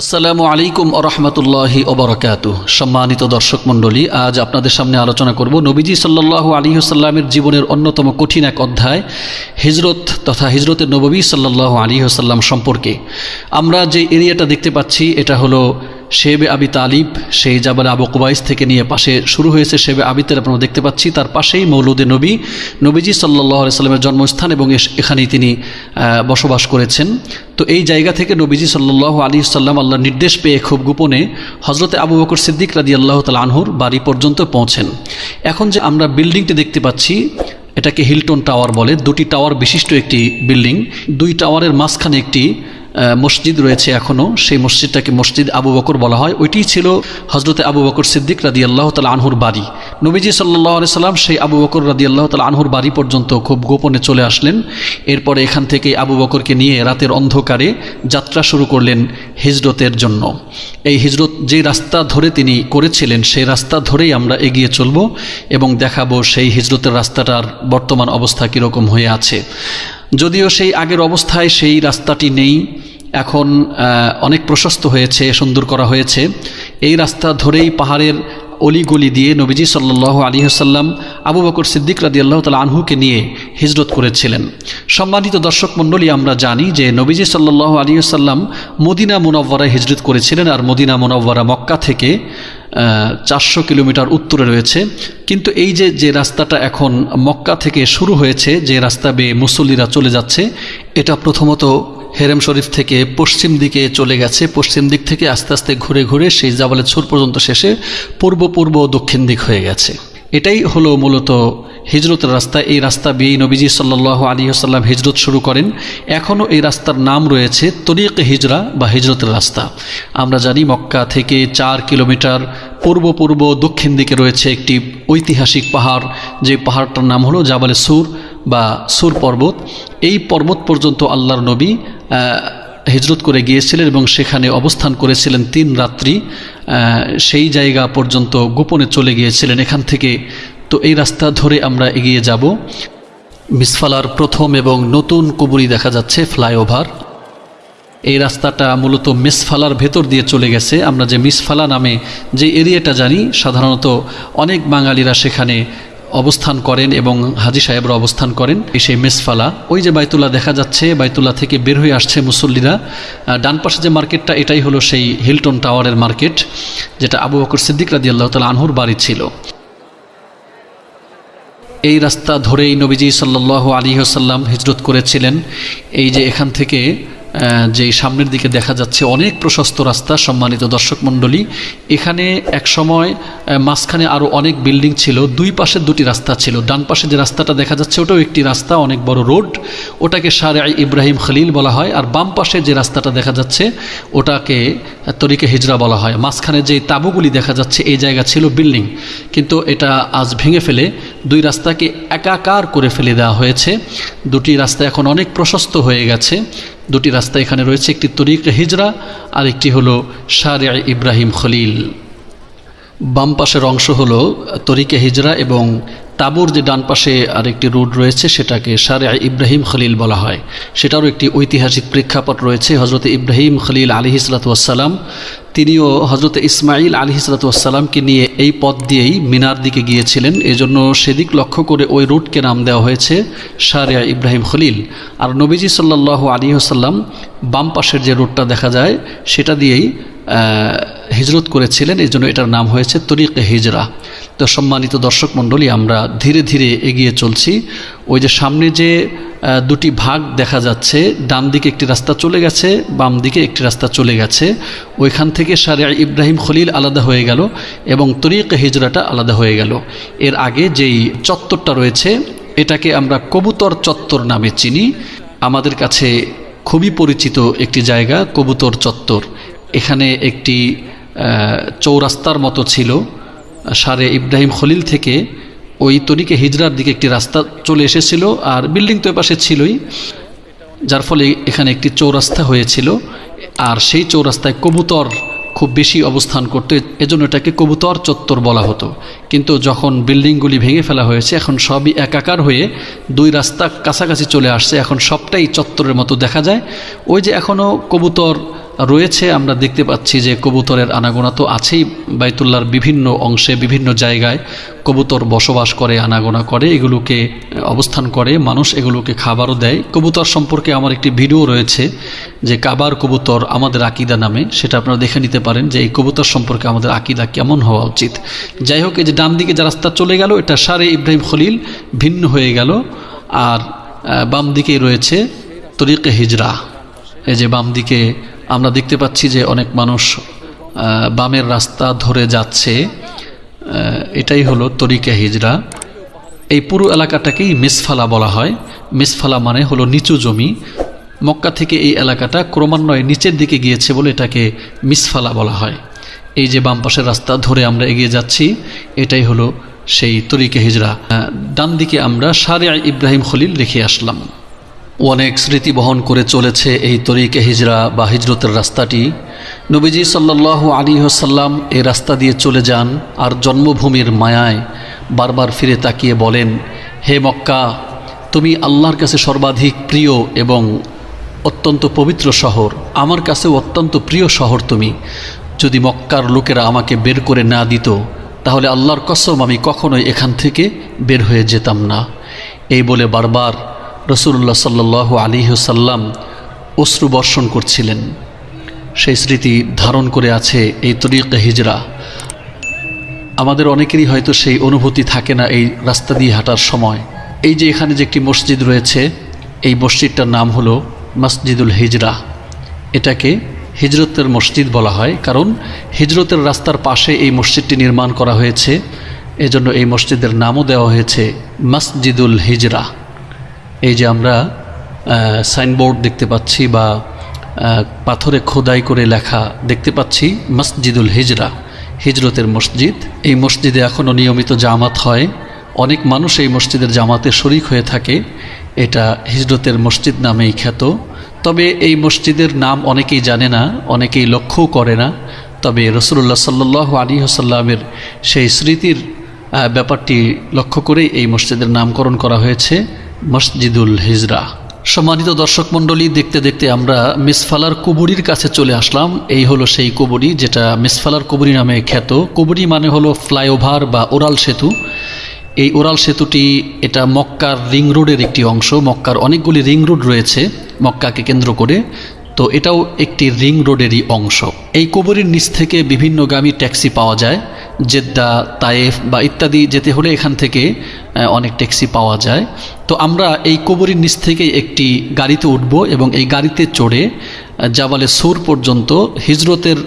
আসসালামু আলাইকুম আরহামতুল্লাহি ওবরাকাত সম্মানিত দর্শক মণ্ডলী, আজ আপনাদের সামনে আলোচনা করব নবীজি সাল্লাল্লাহু আলী সাল্লামের জীবনের অন্যতম কঠিন এক অধ্যায়, হিজরত তথা হিজরতের নবী সাল্লাল্লাহু আলী সাল্লাম সম্পর্কে। আমরা যে এরিয়াটা দেখতে পাচ্ছি, এটা হলো শেবে আবি তালিব, সেই জাবাল আবু কুবাইস থেকে নিয়ে পাশে শুরু হয়েছে শেবে আবিতের, আপনারা দেখতে পাচ্ছি, তার পাশেই মৌলুদে নবী, নবীজি সাল্লাহ সাল্লামের জন্মস্থান এবং এখানেই তিনি বসবাস করেছেন। তো এই জায়গা থেকে নবীজি সাল্লাহ আলী সাল্লাম আল্লাহর নির্দেশ পেয়ে খুব গোপনে হজরতে আবু বকর সিদ্দিক রাদি আল্লাহ তাল আনহুর বাড়ি পর্যন্ত পৌঁছেন। এখন যে আমরা বিল্ডিংটি দেখতে পাচ্ছি, এটাকে হিলটন টাওয়ার বলে। দুটি টাওয়ার বিশিষ্ট একটি বিল্ডিং, দুই টাওয়ারের মাঝখানে একটি মসজিদ রয়েছে এখনও সেই মসজিদটাকে মসজিদ আবু বকর বলা হয়। ওইটি ছিল হজরতে আবু বকর সিদ্দিক রাদি আল্লাহ তালা আনহুর বাড়ি। নবীজি সাল্লাহ সাল্লাম সেই আবু বকর রাদি আল্লাহ তালা আনহুর বাড়ি পর্যন্ত খুব গোপনে চলে আসলেন। এরপরে এখান থেকে আবু বকরকে নিয়ে রাতের অন্ধকারে যাত্রা শুরু করলেন হিজরতের জন্য। এই হিজরত যে রাস্তা ধরে তিনি করেছিলেন, সেই রাস্তা ধরেই আমরা এগিয়ে চলব এবং দেখাবো সেই হিজরতের রাস্তাটার বর্তমান অবস্থা কীরকম হয়ে আছে। যদিও সেই আগের অবস্থায় সেই রাস্তাটি নেই, এখন অনেক প্রশস্ত হয়েছে, সুন্দর করা হয়েছে। এই রাস্তা ধরেই পাহাড়ের অলিগলি দিয়ে নবীজি সাল্লাহ আলী হাসাল্লাম আবু বকর সিদ্দিক রাদি আল্লাহ তালা আনহুকে নিয়ে হিজরত করেছিলেন। সম্মানিত দর্শক মণ্ডলী, আমরা জানি যে নবীজি সাল্লাহ আলী আসাল্লাম মদিনা মুনব্বরায় হিজরত করেছিলেন আর মদিনা মুনব্বরা মক্কা থেকে চারশো কিলোমিটার উত্তরে রয়েছে। কিন্তু এই যে যে রাস্তাটা এখন মক্কা থেকে শুরু হয়েছে, যে রাস্তা বেয়ে মুসল্লিরা চলে যাচ্ছে, এটা প্রথমত হেরেম শরীফ থেকে পশ্চিম দিকে চলে গেছে। পশ্চিম দিক থেকে আস্তে আস্তে ঘুরে ঘুরে সেই জাবালের ছুর পর্যন্ত শেষে পূর্ব পূর্ব, দক্ষিণ দিক হয়ে গেছে। এটাই হলো মূলত হিজরতের রাস্তা। এই রাস্তা বেয়ে নবীজি সাল্লাহ আলী আসাল্লাম হিজরত শুরু করেন। এখনও এই রাস্তার নাম রয়েছে তরিক হিজরা বা হিজরতের রাস্তা। আমরা জানি মক্কা থেকে চার কিলোমিটার পূর্ব পূর্ব, দক্ষিণ দিকে রয়েছে একটি ঐতিহাসিক পাহাড়। যে পাহাড়টার নাম হলো জাবালে সুর বা সুর পর্বত। এই পর্বত পর্যন্ত আল্লাহর নবী হিজরত করে গিয়েছিলেন এবং সেখানে অবস্থান করেছিলেন তিন রাত্রি। সেই জায়গা পর্যন্ত গোপনে চলে গিয়েছিলেন এখান থেকে। তো এই রাস্তা ধরে আমরা এগিয়ে যাব। মিসফালার প্রথম এবং নতুন কুবুরি দেখা যাচ্ছে, ফ্লাইওভার। এই রাস্তাটা মূলত মিসফালার ভেতর দিয়ে চলে গেছে। আমরা যে মিসফালা নামে যে এরিয়াটা জানি, সাধারণত অনেক বাঙালিরা সেখানে অবস্থান করেন এবং হাজি সাহেবরা অবস্থান করেন সেই মেসফালা। ওই যে বাইতুল্লাহ দেখা যাচ্ছে, বাইতুল্লাহ থেকে বের হয়ে আসছে মুসল্লিরা। ডান পাশে যে মার্কেটটা, এটাই হলো সেই হিলটন টাওয়ারের মার্কেট, যেটা আবু বকর সিদ্দিক রাদি আল্লাহ তালা আনহুর বাড়ি ছিল। এই রাস্তা ধরেই নবীজি সাল্লাহ আলী সাল্লাম হিজরত করেছিলেন। এই যে এখান থেকে যে সামনের দিকে দেখা যাচ্ছে অনেক প্রশস্ত রাস্তা, সম্মানিত দর্শক মণ্ডলী। এখানে এক সময় মাঝখানে আরও অনেক বিল্ডিং ছিল, দুই পাশে দুটি রাস্তা ছিল। ডান পাশে যে রাস্তাটা দেখা যাচ্ছে, ওটাও একটি রাস্তা, অনেক বড় রোড। ওটাকে সারে ইব্রাহিম খলিল বলা হয়, আর বাম পাশে যে রাস্তাটা দেখা যাচ্ছে, ওটাকে তরিকে হিজরা বলা হয়। মাঝখানে যে তাঁবুগুলি দেখা যাচ্ছে, এই জায়গা ছিল বিল্ডিং। কিন্তু এটা আজ ভেঙে ফেলে, দুই রাস্তাকে একাকার করে ফেলে দেওয়া হয়েছে। দুটি রাস্তা এখন অনেক প্রশস্ত হয়ে গেছে। দুটি রাস্তা এখানে রয়েছে, একটি তরিক হিজরা আর একটি হলো শারে ইব্রাহিম খলিল। বাম পাশের অংশ হলো তরিকে হিজরা এবং তাবুর যে ডান পাশে আরেকটি রোড রয়েছে, সেটাকে সারে ইব্রাহিম খলিল বলা হয়। সেটারও একটি ঐতিহাসিক প্রেক্ষাপট রয়েছে হজরত ইব্রাহিম খলিল আলী হিসলাতাম তিনিও হজরত ইসমাইল আলী হিসলাতামকে নিয়ে এই পথ দিয়েই মিনার দিকে গিয়েছিলেন। এজন্য সেদিক লক্ষ্য করে ওই রুটকে নাম দেওয়া হয়েছে সারিয়া ইব্রাহিম খলিল। আর নবীজি সাল্লাহ আলী আসাল্লাম বাম পাশের যে রুটটা দেখা যায়, সেটা দিয়েই হিজরত করেছিলেন। এই জন্য এটার নাম হয়েছে তরিকে হিজরা তো সম্মানিত দর্শক মণ্ডলী, আমরা ধীরে ধীরে এগিয়ে চলছি। ওই যে সামনে যে দুটি ভাগ দেখা যাচ্ছে, ডান দিকে একটি রাস্তা চলে গেছে, বাম দিকে একটি রাস্তা চলে গেছে। ওইখান থেকে সারিয়া ইব্রাহিম খলিল আলাদা হয়ে গেল এবং তরিকে হিজরাটা আলাদা হয়ে গেল। এর আগে যেই চত্বরটা রয়েছে, এটাকে আমরা কবুতর চত্বর নামে চিনি। আমাদের কাছে খুবই পরিচিত একটি জায়গা, কবুতর চত্বর। এখানে একটি চৌরাস্তার মতো ছিল। সারে ইব্রাহিম খলিল থেকে ওই তরিকে হিজরার দিকে একটি রাস্তা চলে এসেছিল আর বিল্ডিং তো এপাশে ছিলই, যার ফলে এখানে একটি চৌরাস্তা হয়েছিল আর সেই চৌরাস্তায় কবুতর খুব বেশি অবস্থান করতো, এজন্য এটাকে কবুতর চত্বর বলা হতো। কিন্তু যখন বিল্ডিংগুলি ভেঙে ফেলা হয়েছে, এখন সবই একাকার হয়ে দুই রাস্তা কাছাকাছি চলে আসছে, এখন সবটাই চত্বরের মতো দেখা যায়। ওই যে এখনও কবুতর রয়েছে, আমরা দেখতে পাচ্ছি যে কবুতরের আনাগোনা তো আছেই বাইতুল্লার বিভিন্ন অংশে, বিভিন্ন জায়গায় কবুতর বসবাস করে, আনাগোনা করে, এগুলোকে অবস্থান করে, মানুষ এগুলোকে খাবারও দেয়। কবুতর সম্পর্কে আমার একটি ভিডিও রয়েছে যে কাবার কবুতর আমাদের আকিদা নামে, সেটা আপনারা দেখে নিতে পারেন যে এই কবুতর সম্পর্কে আমাদের আকিদা কেমন হওয়া উচিত। যাই হোক, এই যে ডান দিকে যে রাস্তা চলে গেল, এটা সারে ইব্রাহিম খলিল ভিন্ন হয়ে গেল, আর বাম দিকে রয়েছে তরিকে হিজরা এই যে বাম দিকে আমরা দেখতে পাচ্ছি যে অনেক মানুষ বামের রাস্তা ধরে যাচ্ছে। এটাই হলো তরিকা হিজরা। এই পুরো এলাকাটাকেই মিসফালা বলা হয়। মিসফালা মানে হলো নিচু জমি। মক্কা থেকে এই এলাকাটা ক্রমান্বয়ে নিচের দিকে গিয়েছে বলে এটাকে মিসফালা বলা হয়। এই যে বাম পাশের রাস্তা ধরে আমরা এগিয়ে যাচ্ছি, এটাই হলো সেই তরিকে হিজরা। ডান দিকে আমরা সারে ইব্রাহিম খলিল রেখে আসলাম। অনেক স্মৃতি বহন করে চলেছে এই তরিকে হিজরা বা হিজরতের রাস্তাটি। নবীজি সাল্লাহ আলী হাসাল্লাম এই রাস্তা দিয়ে চলে যান আর জন্মভূমির মায়ায় বারবার ফিরে তাকিয়ে বলেন, হে মক্কা, তুমি আল্লাহর কাছে সর্বাধিক প্রিয় এবং অত্যন্ত পবিত্র শহর। আমার কাছেও অত্যন্ত প্রিয় শহর তুমি। যদি মক্কার লোকেরা আমাকে বের করে না দিত, তাহলে আল্লাহর কসম আমি কখনোই এখান থেকে বের হয়ে যেতাম না। এই বলে বারবার রসুল্লাহ সাল্লাহ আলিহসাল্লাম অশ্রু বর্ষণ করছিলেন। সেই স্মৃতি ধারণ করে আছে এই তরিকা হিজরা। আমাদের অনেকেরই হয়তো সেই অনুভূতি থাকে না এই রাস্তা দিয়ে হাঁটার সময়। এই যে এখানে যে একটি মসজিদ রয়েছে, এই মসজিদটার নাম হলো মসজিদুল হিজরা। এটাকে হিজরতের মসজিদ বলা হয়, কারণ হিজরতের রাস্তার পাশে এই মসজিদটি নির্মাণ করা হয়েছে। এজন্য এই মসজিদের নামও দেওয়া হয়েছে মসজিদুল হিজরা। এই যে আমরা সাইনবোর্ড দেখতে পাচ্ছি বা পাথরে খোদাই করে লেখা দেখতে পাচ্ছি, মসজিদুল হিজরা, হিজরতের মসজিদ। এই মসজিদে এখনও নিয়মিত জামাত হয়। অনেক মানুষ এই মসজিদের জামাতে শরিক হয়ে থাকে। এটা হিজরতের মসজিদ নামেই খ্যাত। তবে এই মসজিদের নাম অনেকেই জানে না, অনেকেই লক্ষ্যও করে না। তবে রসুল্লাহ সাল্লাহ আলী হাসাল্লামের সেই স্মৃতির ব্যাপারটি লক্ষ্য করেই এই মসজিদের নামকরণ করা হয়েছে। মসজিদুল হিজরা। সম্মানিত দর্শক মণ্ডলী, দেখতে দেখতে আমরা মিসফালার কুবুরির কাছে চলে আসলাম। এই হলো সেই কুবুরি যেটা মিসফালার কুবুরি নামে খ্যাত। কুবুরি মানে হলো ফ্লাইওভার বা ওরাল সেতু। এই ওরাল সেতুটি এটা মক্কার রিং রোডের একটি অংশ। মক্কার অনেকগুলি রিং রোড রয়েছে মক্কাকে কেন্দ্র করে। তো এটাও একটি রিং রোডেরই অংশ। এই কুবুরির নিচ থেকে বিভিন্নগামী ট্যাক্সি পাওয়া যায়। জেদ্দা, তায়েফ বা ইত্যাদি যেতে হলে এখান থেকে অনেক ট্যাক্সি পাওয়া যায়। তো আমরা এই কবরির নিচ থেকে একটি গাড়িতে উঠব এবং এই গাড়িতে চড়ে জাবালে সুর পর্যন্ত হিজরতের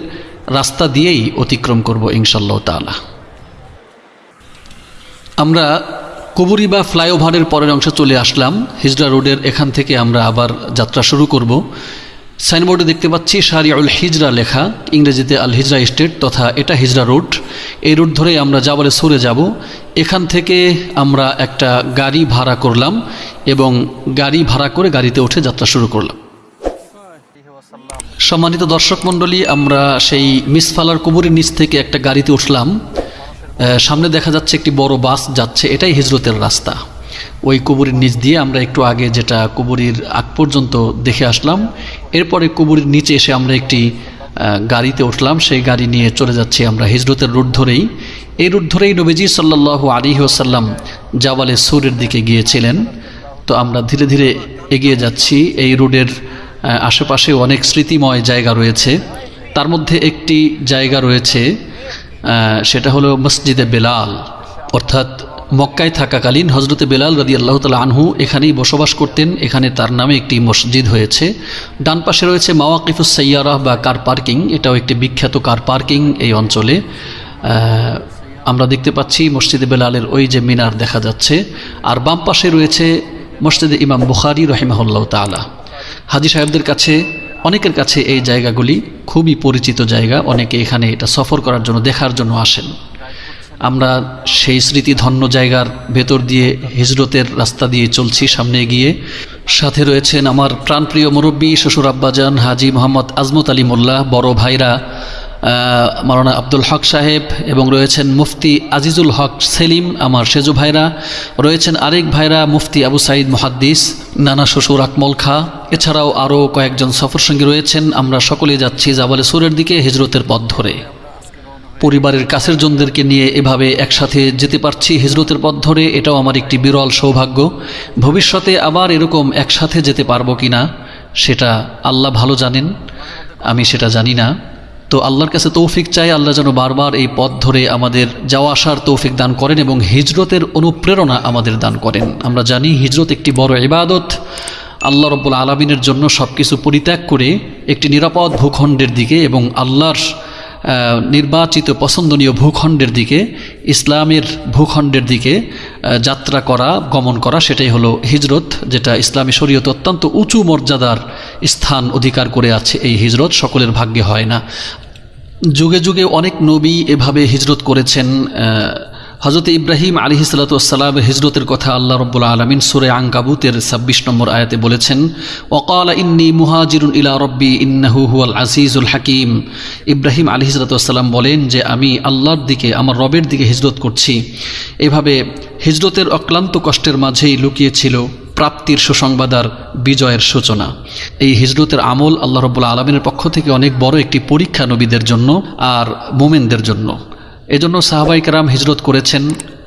রাস্তা দিয়েই অতিক্রম করব ইনশাল্লাহ তালা আমরা কুবুরি বা ফ্লাইওভারের পরের অংশে চলে আসলাম। হিজরা রোডের এখান থেকে আমরা আবার যাত্রা শুরু করব। সাইনবোর্ডে দেখতে পাচ্ছি শারিউল হিজরা লেখা, ইংরেজিতে আল হিজরা স্টেট তথা এটা হিজরা রুট এই রুট ধরে আমরা যাবারে সরে যাব। এখান থেকে আমরা একটা গাড়ি ভাড়া করলাম এবং গাড়ি ভাড়া করে গাড়িতে উঠে যাত্রা শুরু করলাম। সম্মানিত দর্শক মণ্ডলী, আমরা সেই মিসফালার কুবুরির নিচ থেকে একটা গাড়িতে উঠলাম। সামনে দেখা যাচ্ছে একটি বড় বাস যাচ্ছে, এটাই হিজরতের রাস্তা। ওই কুবুরির নিচ দিয়ে আমরা একটু আগে যেটা কুবুরির আগ পর্যন্ত দেখে আসলাম। এরপরে কুবুরির নিচে এসে আমরা একটি গাড়িতে উঠলাম। সেই গাড়ি নিয়ে চলে যাচ্ছি আমরা হিজরতের রুট ধরেই। এই রুট ধরেই নবীজি সাল্লাহ আলী ওসাল্লাম জাওয়ালে সুরের দিকে গিয়েছিলেন। তো আমরা ধীরে ধীরে এগিয়ে যাচ্ছি। এই রোডের আশেপাশে অনেক স্মৃতিময় জায়গা রয়েছে। তার মধ্যে একটি জায়গা রয়েছে সেটা হলো মসজিদে বেলাল। অর্থাৎ মক্কায় থাকাকালীন হজরতে বেলাল রাদি আল্লাহ তালা আনহু এখানেই বসবাস করতেন। এখানে তার নামে একটি মসজিদ হয়েছে। ডান পাশে রয়েছে মাওয়াকিফুস সৈয়ারাহ বা কার পার্কিং। এটাও একটি বিখ্যাত কার পার্কিং এই অঞ্চলে। আমরা দেখতে পাচ্ছি মসজিদে বেলালের ওই যে মিনার দেখা যাচ্ছে। আর বাম পাশে রয়েছে মসজিদে ইমাম বুখারি রহিমাহুল্লাহ তালা হাজি সাহেবদের কাছে, অনেকের কাছে এই জায়গাগুলি খুবই পরিচিত জায়গা। অনেকে এখানে এটা সফর করার জন্য, দেখার জন্য আসেন। আমরা সেই স্মৃতি ধন্য জায়গার ভেতর দিয়ে হিজরতের রাস্তা দিয়ে চলছি, সামনে গিয়ে সাথে রয়েছেন আমার প্রাণপ্রিয় মুরব্বী, শ্বশুর আব্বাজান হাজি মোহাম্মদ আজমত আলী মোল্লা, বড় ভাইরা মারানা আব্দুল হক সাহেব, এবং রয়েছেন মুফতি আজিজুল হক সেলিম, আমার সেজু ভাইরা। রয়েছেন আরেক ভাইরা, মুফতি আবু সাইদ মহাদ্দিস, নানা শ্বশুর আকমল খা। এছাড়াও আরও কয়েকজন সফরসঙ্গী রয়েছেন। আমরা সকলে যাচ্ছি জাবালে সুরের দিকে হিজরতের পথ ধরে। পরিবারের কাছের জনদেরকে নিয়ে এভাবে একসাথে যেতে পারছি হিজরতের পথ ধরে, এটাও আমার একটি বিরল সৌভাগ্য। ভবিষ্যতে আবার এরকম একসাথে যেতে পারব কি না সেটা আল্লাহ ভালো জানেন, আমি সেটা জানি না। তো আল্লাহর কাছে তৌফিক চাই, আল্লাহ যেন বারবার এই পথ ধরে আমাদের যাওয়া আসার তৌফিক দান করেন এবং হিজরতের অনুপ্রেরণা আমাদের দান করেন। আমরা জানি হিজরত একটি বড় ইবাদত। আল্লাহ রব্বুল আলমিনের জন্য সব কিছু পরিত্যাগ করে একটি নিরাপদ ভূখণ্ডের দিকে এবং আল্লাহর নির্বাচিত পছন্দনীয় ভূখণ্ডের দিকে, ইসলামের ভূখণ্ডের দিকে যাত্রা করা, গমন করা, সেটাই হলো হিজরত, যেটা ইসলামী শরীয়ত অত্যন্ত উঁচু মর্যাদার স্থান অধিকার করে আছে এই হিজরত, সকলের ভাগ্যে হয় না। যুগে যুগে অনেক নবী এভাবে হিজরত করেছেন হজরত ইব্রাহিম আলী সালাতাম হিজরতের কথা আল্লাহ রব্বুল আলমিন সুরে আঙ্কাবুতের ছাব্বিশ নম্বর আয়াতে বলেছেন ওকাল ইন্নি মুহাজিরুন ইলা রব্বি ইন্নাহু আজিজুল হাকিম। ইব্রাহিম আলী সালাতাম বলেন যে, আমি আল্লাহর দিকে, আমার রবের দিকে হিজরত করছি। এভাবে হিজরতের অক্লান্ত কষ্টের মাঝেই লুকিয়েছিল প্রাপ্তির সুসংবাদ আর বিজয়ের সূচনা। এই হিজরতের আমল আল্লাহ রব্বুল আলমিনের পক্ষ থেকে অনেক বড় একটি পরীক্ষা নবীদের জন্য আর মোমেনদের জন্য। এজন্য সাহাবাই কারাম হিজরত করেছেন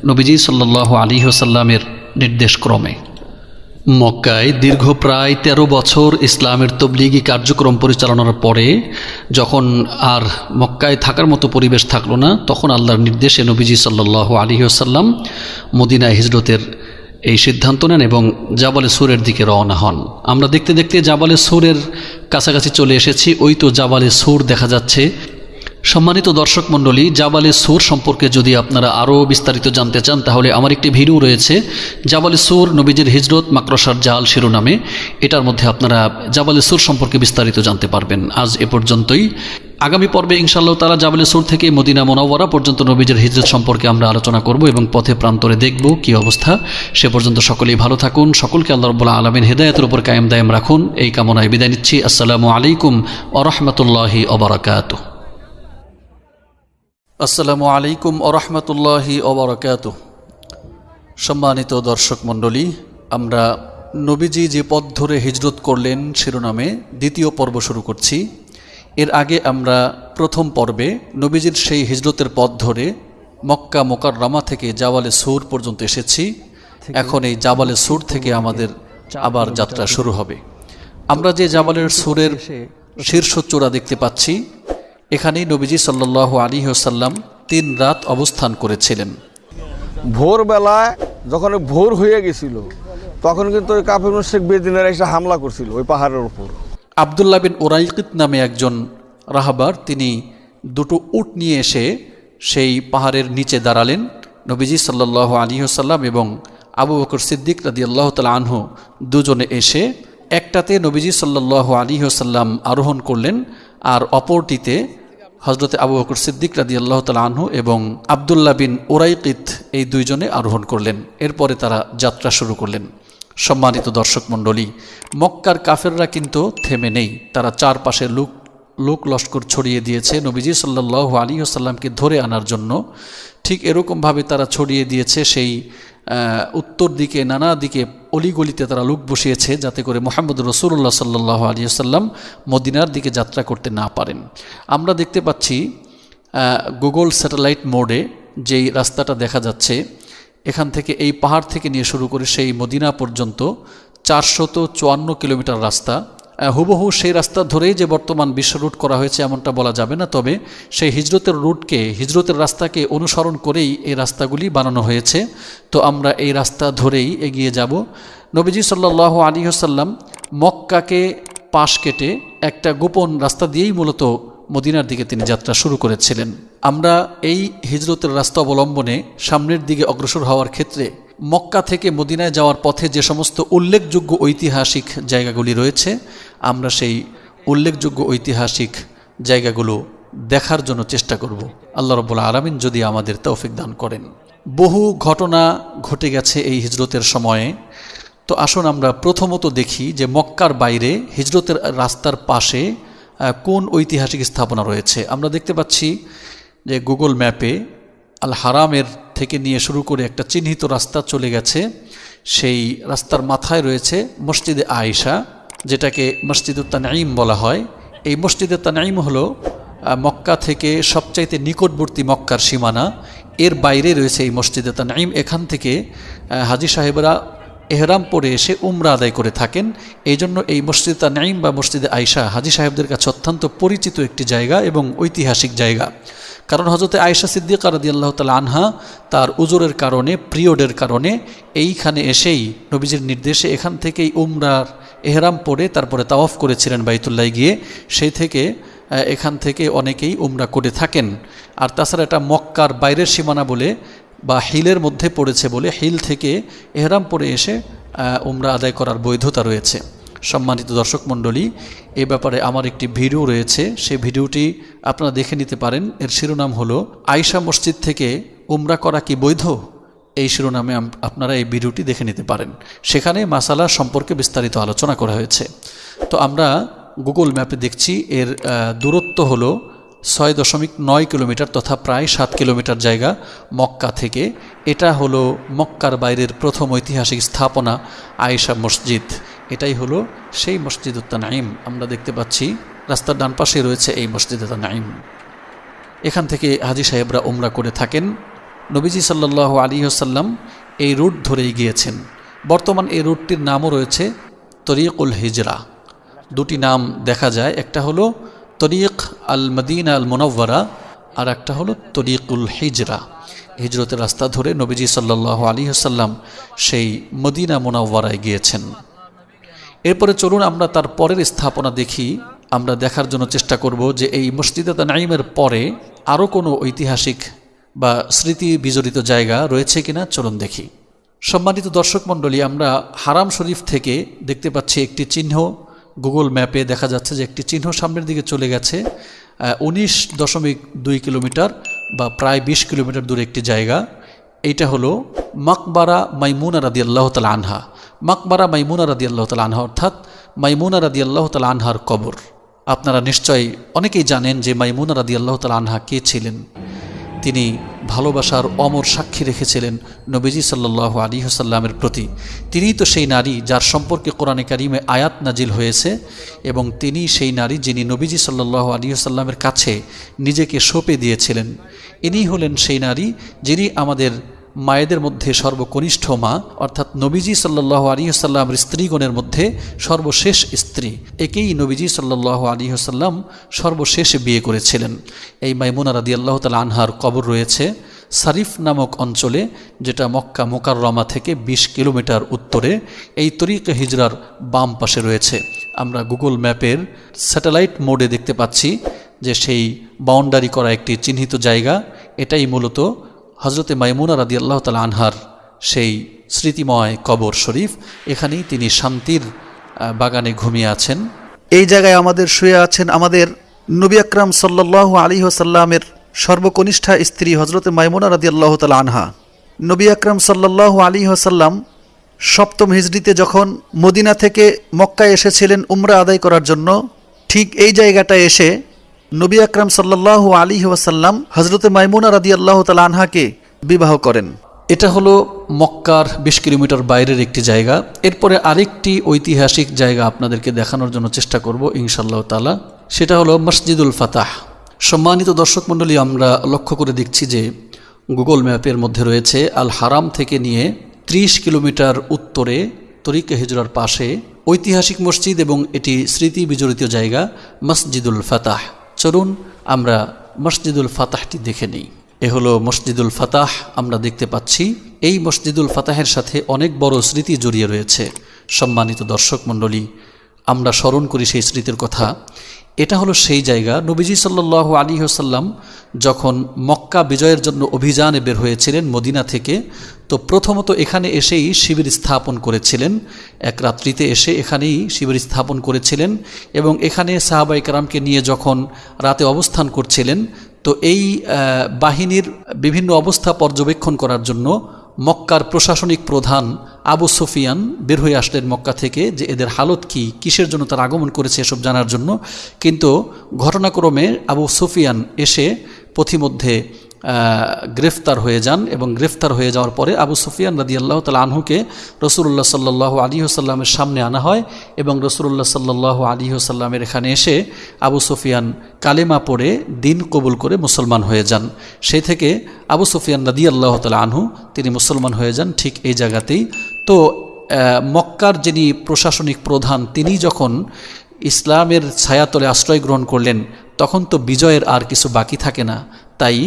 নবীজি সাল্লাহ আলী হোসাল্লামের নির্দেশক্রমে। মক্কায় দীর্ঘ প্রায় ১৩ বছর ইসলামের তবলিগি কার্যক্রম পরিচালনার পরে যখন আর মক্কায় থাকার মতো পরিবেশ থাকল না, তখন আল্লাহর নির্দেশে নবীজি সাল্লাহ আলী আসাল্লাম মদিনায় হিজরতের এই সিদ্ধান্ত নেন এবং জাবালে সুরের দিকে রওনা হন। আমরা দেখতে দেখতে জাবালে সুরের কাছাকাছি চলে এসেছি। ওই তো জাবালে সুর দেখা যাচ্ছে। সম্মানিত দর্শক মণ্ডলী, জাবালে সুর সম্পর্কে যদি আপনারা আরও বিস্তারিত জানতে চান, তাহলে আমার একটি ভিডিও রয়েছে, জাবালে সুর নবীজির হিজরত মাকরসার জাল শিরোনামে। এটার মধ্যে আপনারা জাবালে সুর সম্পর্কে বিস্তারিত জানতে পারবেন। আজ এ পর্যন্তই। আগামী পর্বে ইনশাল্লাহ তারা জাবালে সুর থেকে মদিনা মোনাওয়ারা পর্যন্ত নবীজের হিজরত সম্পর্কে আমরা আলোচনা করব এবং পথে প্রান্তরে দেখব কি অবস্থা। সে পর্যন্ত সকলেই ভালো থাকুন। সকলকে আল্লাহ রব্বুল্লাহ আলমিন হেদায়তের উপর কায়েম দায়েম রাখুন। এই কামনায় বিদায় নিচ্ছি। আসসালামু আলাইকুম আরহামতুল্লাহি অবরাকাতুহ আসসালামু আলাইকুম আরহামতুল্লাহি অবরাকাত সম্মানিত দর্শক মণ্ডলী, আমরা নবীজি যে পথ ধরে হিজরত করলেন শিরোনামে দ্বিতীয় পর্ব শুরু করছি। এর আগে আমরা প্রথম পর্বে নবীজির সেই হিজরতের পথ ধরে মক্কা মোকাররামা থেকে জাওয়ালে সুর পর্যন্ত এসেছি। এখন এই জাবালে সুর থেকে আমাদের আবার যাত্রা শুরু হবে। আমরা যে জাবালের সুরের শীর্ষ চূড়া দেখতে পাচ্ছি এখানেই নবীজি সাল্লাহ আলী সাল্লাম তিন রাত অবস্থান করেছিলেন। ভোরবেলায় যখন ভোর হয়ে গেছিল তখন কিন্তু ওই কাফির শেখ বেদিনের এসে হামলা করছিল ওই পাহাড়ের উপর। আবদুল্লাহ বিন ওরাইকিত নামে একজন রাহাবার তিনি দুটো উট নিয়ে এসে সেই পাহাড়ের নিচে দাঁড়ালেন। নবীজি সাল্লাহ আলী সাল্লাম এবং আবু বকর সিদ্দিক রাদি আল্লাহ তালা আনহু দুজনে এসে একটাতে নবীজি সাল্লাহ আলী সাল্লাম আরোহণ করলেন। আর অপরটিতে হজরতে আবু বকর সিদ্দিক রাদি আল্লাহ আনহু এবং আবদুল্লাহ বিন ওরাইকিত এই দুইজনে আরোহণ করলেন। এরপরে তারা যাত্রা শুরু করলেন। সম্মানিত দর্শক মণ্ডলী, মক্কার কাফেররা কিন্তু থেমে নেই। তারা চারপাশে লোক লোক লস্কর ছড়িয়ে দিয়েছে। নবীজি সাল্লাহ আলী আসাল্লামকে ধরে আনার জন্য ঠিক এরকমভাবে তারা ছড়িয়ে দিয়েছে সেই উত্তর দিকে, নানা দিকে অলিগলিতে তারা লোক বসিয়েছে যাতে করে মোহাম্মদ রসুল্লাহ সাল্লাহ আলী আসাল্লাম মদিনার দিকে যাত্রা করতে না পারেন। আমরা দেখতে পাচ্ছি গুগল স্যাটেলাইট মোডে যেই রাস্তাটা দেখা যাচ্ছে, এখান থেকে এই পাহাড় থেকে নিয়ে শুরু করে সেই মদিনা পর্যন্ত চারশত চুয়ান্ন কিলোমিটার রাস্তা হুবহু সেই রাস্তা ধরেই যে বর্তমান বিশ্ব রুট করা হয়েছে এমনটা বলা যাবে না। তবে সেই হিজরতের রুটকে, হিজরতের রাস্তাকে অনুসরণ করেই এই রাস্তাগুলি বানানো হয়েছে। তো আমরা এই রাস্তা ধরেই এগিয়ে যাব। নবীজি সাল্লাহ আলী হাসাল্লাম মক্কাকে পাশ কেটে একটা গোপন রাস্তা দিয়েই মূলত মদিনার দিকে তিনি যাত্রা শুরু করেছিলেন। আমরা এই হিজরতের রাস্তা অবলম্বনে সামনের দিকে অগ্রসর হওয়ার ক্ষেত্রে মক্কা থেকে মদিনায় যাওয়ার পথে যে সমস্ত উল্লেখযোগ্য ঐতিহাসিক জায়গাগুলি রয়েছে, আমরা সেই উল্লেখযোগ্য ঐতিহাসিক জায়গাগুলো দেখার জন্য চেষ্টা করব। আল্লাহ রব্বুল্লা আলমিন যদি আমাদের তৌফিক দান করেন। বহু ঘটনা ঘটে গেছে এই হিজরতের সময়ে। তো আসুন আমরা প্রথমত দেখি যে মক্কার বাইরে হিজরতের রাস্তার পাশে কোন ঐতিহাসিক স্থাপনা রয়েছে। আমরা দেখতে পাচ্ছি যে গুগল ম্যাপে আল হারামের থেকে নিয়ে শুরু করে একটা চিহ্নিত রাস্তা চলে গেছে। সেই রাস্তার মাথায় রয়েছে মসজিদে আয়েশা, যেটাকে মসজিদুত তানাইম বলা হয়। এই মসজিদে তানাইম হলো মক্কা থেকে সবচাইতে নিকটবর্তী মক্কার সীমানা। এর বাইরে রয়েছে এই মসজিদে তানাইম এখান থেকে হাজি সাহেবরা এহরাম পরে এসে উমরা আদায় করে থাকেন। এই জন্য এই মসজিদ তানাইম বা মসজিদে আয়সা হাজি সাহেবদের কাছে অত্যন্ত পরিচিত একটি জায়গা এবং ঐতিহাসিক জায়গা। কারণ হজরতে আয়সা সিদ্দিকা রাদি আল্লাহ তালা আনহা তার উজোরের কারণে, পিরিয়ডের কারণে এইখানে এসেই নবীজির নির্দেশে এখান থেকেই উমরার এহরাম পরে তারপরে তাওয়াফ করেছিলেন বাইতুল্লাহ গিয়ে। সেই থেকে এখান থেকে অনেকেই উমরা করে থাকেন। আর তাছাড়া এটা মক্কার বাইরের সীমানা বলে বা হিলের মধ্যে পড়েছে বলে হিল থেকে এহরাম পরে এসে উমরা আদায় করার বৈধতা রয়েছে। সম্মানিত দর্শক মণ্ডলী, এ ব্যাপারে আমার একটি ভিডিও রয়েছে। সেই ভিডিওটি আপনারা দেখে নিতে পারেন। এর শিরোনাম হলো, আয়শা মসজিদ থেকে উমরা করা কি বৈধ? এই শিরোনামে আপনারা এই ভিডিওটি দেখে নিতে পারেন। সেখানে মাসালা সম্পর্কে বিস্তারিত আলোচনা করা হয়েছে। তো আমরা গুগল ম্যাপে দেখছি, এর দূরত্ব হলো ছয় দশমিক নয় কিলোমিটার তথা প্রায় সাত কিলোমিটার জায়গা মক্কা থেকে। এটা হলো মক্কার বাইরের প্রথম ঐতিহাসিক স্থাপনা আয়েশা মসজিদ। এটাই হলো সেই মসজিদ নাইম আমরা দেখতে পাচ্ছি, রাস্তার ডান পাশে রয়েছে এই মসজিদ নাইম এখান থেকে হাজি সাহেবরা উমরা করে থাকেন। নবীজি সাল্লাহ আলী আসাল্লাম এই রুট ধরেই গিয়েছেন। বর্তমান এই রুটটির নামও রয়েছে তরিকুল হিজরা। দুটি নাম দেখা যায়, একটা হলো তরিক আল মদিনা আল মুনব্বরা আর একটা হলো তরিকুল হিজরা। হিজরতের রাস্তা ধরে নবীজি সাল্লাহ আলী আসাল্লাম সেই মদিনা মুনব্বরায় গিয়েছেন। এরপরে চলুন আমরা তার পরের স্থাপনা দেখি। আমরা দেখার জন্য চেষ্টা করব যে এই মসজিদে নাইমের পরে আরও কোনো ঐতিহাসিক বা স্মৃতি বিজড়িত জায়গা রয়েছে কিনা চলুন দেখি। সম্মানিত দর্শক মণ্ডলী, আমরা হারাম শরীফ থেকে দেখতে পাচ্ছি একটি চিহ্ন। গুগল ম্যাপে দেখা যাচ্ছে যে একটি চিহ্ন সামনের দিকে চলে গেছে। উনিশ দশমিক দুই কিলোমিটার বা প্রায় বিশ কিলোমিটার দূরে একটি জায়গা। এইটা হলো মাকবারা মাইমুনা রাদি আল্লাহ তালা আনহা। মাকবারা মাইমুনা রাদি আল্লাহ তালা আনহা অর্থাৎ মাইমুনা রাদি আল্লাহ তালা আনহার কবর। আপনারা নিশ্চয়ই অনেকেই জানেন যে মাইমুনা রাদি আল্লাহ তালা আনহা কে ছিলেন? তিনি ভালোবাসার অমর সাক্ষী রেখেছিলেন নবীজি সাল্লাহ আলী হাসাল্লামের প্রতি। তিনিই তো সেই নারী যার সম্পর্কে কোরআনে কারিমে আয়াত নাজিল হয়েছে এবং তিনি সেই নারী যিনি নবীজি সাল্লাহ আলী হাসাল্লামের কাছে নিজেকে সঁপে দিয়েছিলেন। ইনি হলেন সেই নারী যিনি আমাদের মায়েদের মধ্যে সর্বকনিষ্ঠ মা, অর্থাৎ নবীজি সাল্লাহ আলী আসাল্লামের স্ত্রীগণের মধ্যে সর্বশেষ স্ত্রী। একেই নবীজি সাল্লাহ আলী আসাল্লাম সর্বশেষ বিয়ে করেছিলেন। এই মাইমুনা রাদি আল্লাহ তাল আনহার কবর রয়েছে সারিফ নামক অঞ্চলে, যেটা মক্কা মোকাররমা থেকে ২০ কিলোমিটার উত্তরে, এই তরিক হিজরার বাম পাশে রয়েছে। আমরা গুগল ম্যাপের স্যাটেলাইট মোডে দেখতে পাচ্ছি যে সেই বাউন্ডারি করা একটি চিহ্নিত জায়গা, এটাই মূলত হজরতে মাইমুনা রাদি আল্লাহ তালা আনহার সেই স্মৃতিময় কবর শরীফ, এখানেই তিনি শান্তির বাগানে ঘুমিয়ে আছেন। এই জায়গায় আমাদের শুয়ে আছেন আমাদের নবী আকরাম সাল্লাহ আলী সাল্লামের সর্বকনিষ্ঠা স্ত্রী হজরত মাইমুনা রাদি আল্লাহ তাল আনহা। নবী আকরাম সাল্লাহ আলী সাল্লাম সপ্তম হিজড়িতে যখন মদিনা থেকে মক্কায় এসেছিলেন উমরা আদায় করার জন্য, ঠিক এই জায়গাটায় এসে নবী আকরাম সাল্লাহ আলী ওয়াসাল্লাম হজরত মাইমুনা রাদি আল্লাহ তাল আনহাকে বিবাহ করেন। এটা হলো মক্কার বিশ কিলোমিটার বাইরের একটি জায়গা। এরপরে আরেকটি ঐতিহাসিক জায়গা আপনাদেরকে দেখানোর জন্য চেষ্টা করব ইনশাল্লাহ তালা সেটা হলো মসজিদুল ফাতাহ। সম্মানিত দর্শক মণ্ডলী, আমরা লক্ষ্য করে দেখছি যে গুগল ম্যাপের মধ্যে রয়েছে আল হারাম থেকে নিয়ে ত্রিশ কিলোমিটার উত্তরে তরিকে হিজরার পাশে ঐতিহাসিক মসজিদ এবং এটি স্মৃতি বিজড়িত জায়গা, মসজিদুল ফাতাহ। চলুন আমরা মসজিদুল ফাতাহটি দেখে নিই। এ হলো মসজিদুল ফাতাহ, আমরা দেখতে পাচ্ছি। এই মসজিদুল ফাতাহের সাথে অনেক বড় স্মৃতি জড়িয়ে রয়েছে। সম্মানিত দর্শক মণ্ডলী, আমরা স্মরণ করি সেই স্মৃতির কথা। এটা হলো সেই জায়গা। নবীজি সাল্লাহ আলী হাসাল্লাম যখন মক্কা বিজয়ের জন্য অভিযানে বের হয়েছিলেন মদিনা থেকে, তো প্রথমত এখানে এসেই শিবির স্থাপন করেছিলেন। এক রাত্রিতে এসে এখানেই শিবির স্থাপন করেছিলেন এবং এখানে সাহাবাই কারামকে নিয়ে যখন রাতে অবস্থান করছিলেন, তো এই বাহিনীর বিভিন্ন অবস্থা পর্যবেক্ষণ করার জন্য মক্কার প্রশাসনিক প্রধান আবু সুফিয়ান বের হয়ে আসলেন মক্কা থেকে যে এদের হালত কি, কিসের জন্য তার আগমন করেছে এসব জানার জন্য। কিন্তু ঘটনাক্রমে আবু সুফিয়ান এসে পথিমধ্যে গ্রেফতার হয়ে যান এবং গ্রেফতার হয়ে যাওয়ার পরে আবু সুফিয়ান রাদি আল্লাহ তালা আনহুকে রসুল্লাহ সাল্লাহ আলী সাল্লামের সামনে আনা হয় এবং রসুল্লাহ সাল্লাহ আলী সাল্লামের এখানে এসে আবু সুফিয়ান কালেমা পড়ে দিন কবুল করে মুসলমান হয়ে যান। সেই থেকে আবু সুফিয়ান রাদি আল্লাহ তালা আনহু, তিনি মুসলমান হয়ে যান ঠিক এই জায়গাতেই। তো মক্কার যিনি প্রশাসনিক প্রধান, তিনি যখন ইসলামের ছায়াতলে আশ্রয় গ্রহণ করলেন, তখন তো বিজয়ের আর কিছু বাকি থাকে না। তাই